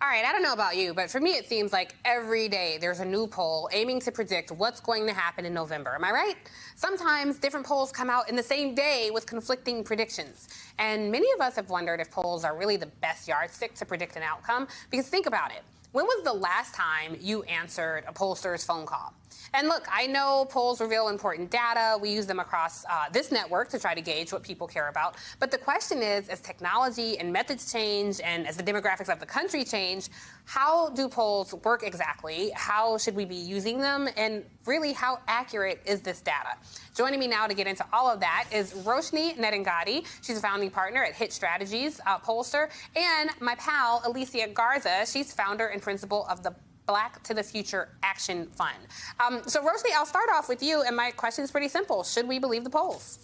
All right, I don't know about you, but for me, it seems like every day there's a new poll aiming to predict what's going to happen in November. Am I right? Sometimes different polls come out in the same day with conflicting predictions. And many of us have wondered if polls are really the best yardstick to predict an outcome. Because think about it when was the last time you answered a pollster's phone call? And look, I know polls reveal important data. We use them across uh, this network to try to gauge what people care about. But the question is, as technology and methods change and as the demographics of the country change, how do polls work exactly? How should we be using them? And really, how accurate is this data? Joining me now to get into all of that is Roshni Nedungadi. She's a founding partner at Hit Strategies uh, Pollster. And my pal, Alicia Garza. She's founder and principal of the Black to the Future Action Fund. Um, so, Roshni, I'll start off with you, and my question is pretty simple. Should we believe the polls?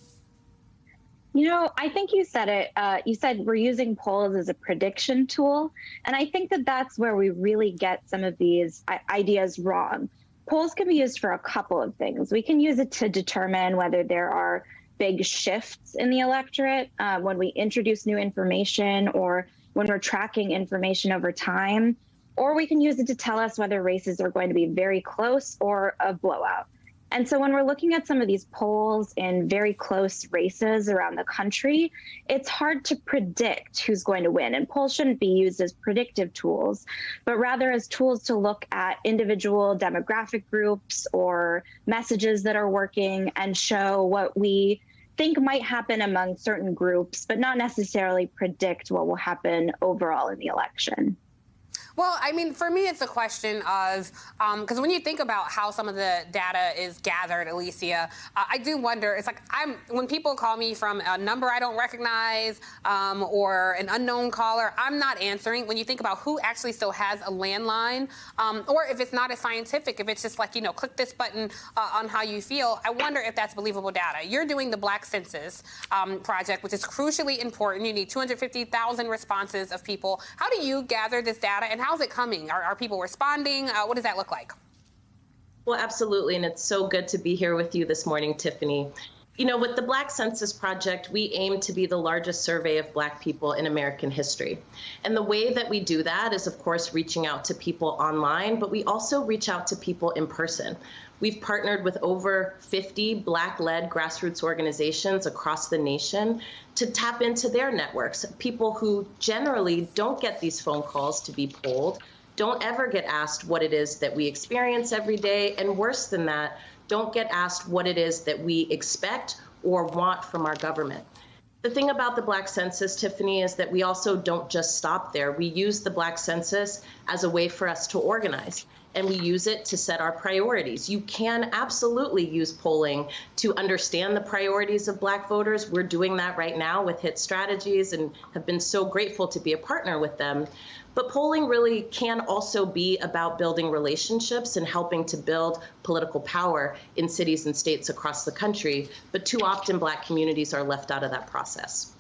You know, I think you said it. Uh, you said we're using polls as a prediction tool. And I think that that's where we really get some of these ideas wrong. Polls can be used for a couple of things. We can use it to determine whether there are big shifts in the electorate uh, when we introduce new information or when we're tracking information over time or we can use it to tell us whether races are going to be very close or a blowout. And so when we're looking at some of these polls in very close races around the country, it's hard to predict who's going to win. And polls shouldn't be used as predictive tools, but rather as tools to look at individual demographic groups or messages that are working and show what we think might happen among certain groups, but not necessarily predict what will happen overall in the election. Well, I mean, for me, it's a question of because um, when you think about how some of the data is gathered, Alicia, uh, I do wonder. It's like I'm when people call me from a number I don't recognize um, or an unknown caller, I'm not answering. When you think about who actually still has a landline, um, or if it's not as scientific, if it's just like you know, click this button uh, on how you feel, I wonder if that's believable data. You're doing the Black Census um, project, which is crucially important. You need 250,000 responses of people. How do you gather this data and how's it coming? Are, are people responding? Uh, what does that look like? Well, absolutely. And it's so good to be here with you this morning, Tiffany. You know, with the Black Census Project, we aim to be the largest survey of Black people in American history. And the way that we do that is, of course, reaching out to people online, but we also reach out to people in person. We've partnered with over 50 Black led grassroots organizations across the nation to tap into their networks, people who generally don't get these phone calls to be polled, don't ever get asked what it is that we experience every day, and worse than that, don't get asked what it is that we expect or want from our government. The thing about the Black Census, Tiffany, is that we also don't just stop there. We use the Black Census as a way for us to organize and we use it to set our priorities. You can absolutely use polling to understand the priorities of Black voters. We're doing that right now with HIT Strategies and have been so grateful to be a partner with them. But polling really can also be about building relationships and helping to build political power in cities and states across the country. But too often, Black communities are left out of that process.